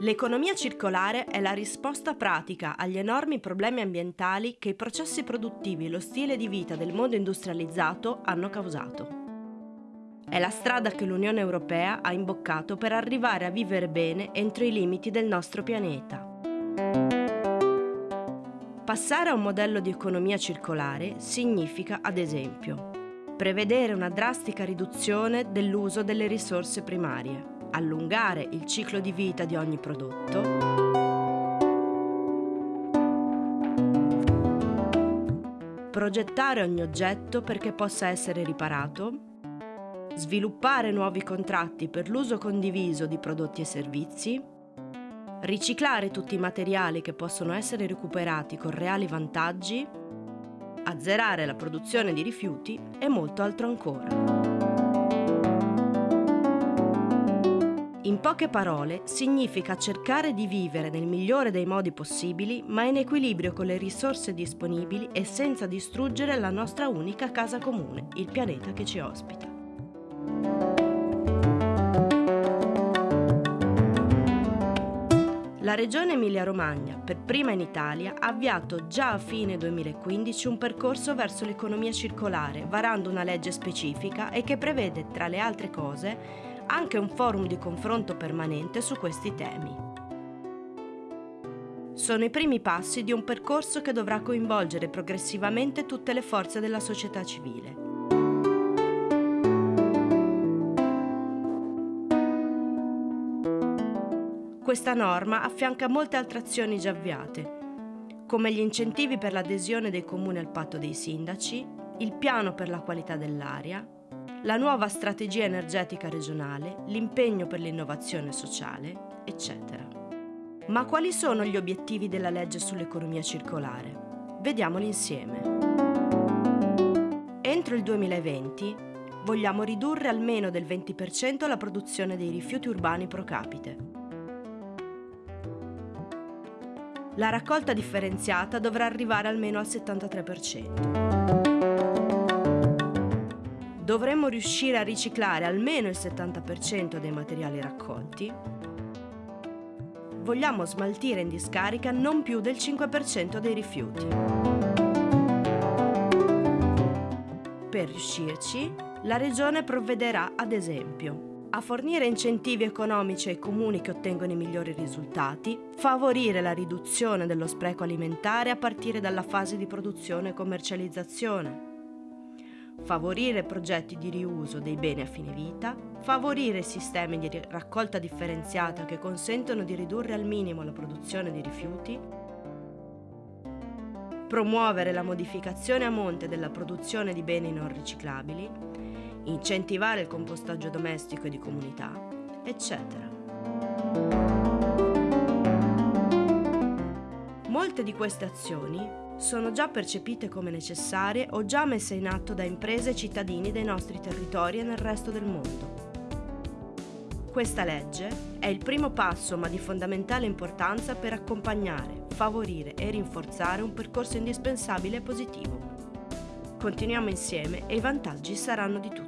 L'economia circolare è la risposta pratica agli enormi problemi ambientali che i processi produttivi e lo stile di vita del mondo industrializzato hanno causato. È la strada che l'Unione Europea ha imboccato per arrivare a vivere bene entro i limiti del nostro pianeta. Passare a un modello di economia circolare significa, ad esempio, prevedere una drastica riduzione dell'uso delle risorse primarie, allungare il ciclo di vita di ogni prodotto, progettare ogni oggetto perché possa essere riparato, sviluppare nuovi contratti per l'uso condiviso di prodotti e servizi, riciclare tutti i materiali che possono essere recuperati con reali vantaggi, azzerare la produzione di rifiuti e molto altro ancora. In poche parole, significa cercare di vivere nel migliore dei modi possibili, ma in equilibrio con le risorse disponibili e senza distruggere la nostra unica casa comune, il pianeta che ci ospita. La Regione Emilia-Romagna, per prima in Italia, ha avviato già a fine 2015 un percorso verso l'economia circolare, varando una legge specifica e che prevede, tra le altre cose, anche un forum di confronto permanente su questi temi. Sono i primi passi di un percorso che dovrà coinvolgere progressivamente tutte le forze della società civile. Questa norma affianca molte altre azioni già avviate, come gli incentivi per l'adesione dei comuni al patto dei sindaci, il piano per la qualità dell'aria, la nuova strategia energetica regionale, l'impegno per l'innovazione sociale, eccetera. Ma quali sono gli obiettivi della legge sull'economia circolare? Vediamoli insieme. Entro il 2020 vogliamo ridurre almeno del 20% la produzione dei rifiuti urbani pro capite la raccolta differenziata dovrà arrivare almeno al 73%. Dovremmo riuscire a riciclare almeno il 70% dei materiali raccolti. Vogliamo smaltire in discarica non più del 5% dei rifiuti. Per riuscirci, la Regione provvederà, ad esempio, a fornire incentivi economici ai comuni che ottengono i migliori risultati, favorire la riduzione dello spreco alimentare a partire dalla fase di produzione e commercializzazione, favorire progetti di riuso dei beni a fine vita, favorire sistemi di raccolta differenziata che consentono di ridurre al minimo la produzione di rifiuti, promuovere la modificazione a monte della produzione di beni non riciclabili, incentivare il compostaggio domestico e di comunità, eccetera. Molte di queste azioni sono già percepite come necessarie o già messe in atto da imprese e cittadini dei nostri territori e nel resto del mondo. Questa legge è il primo passo ma di fondamentale importanza per accompagnare, favorire e rinforzare un percorso indispensabile e positivo. Continuiamo insieme e i vantaggi saranno di tutti.